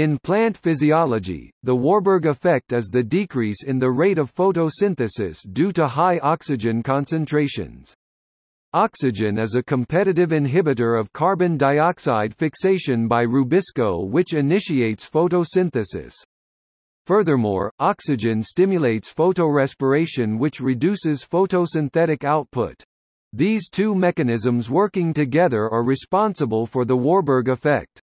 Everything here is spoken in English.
In plant physiology, the Warburg effect is the decrease in the rate of photosynthesis due to high oxygen concentrations. Oxygen is a competitive inhibitor of carbon dioxide fixation by rubisco which initiates photosynthesis. Furthermore, oxygen stimulates photorespiration which reduces photosynthetic output. These two mechanisms working together are responsible for the Warburg effect.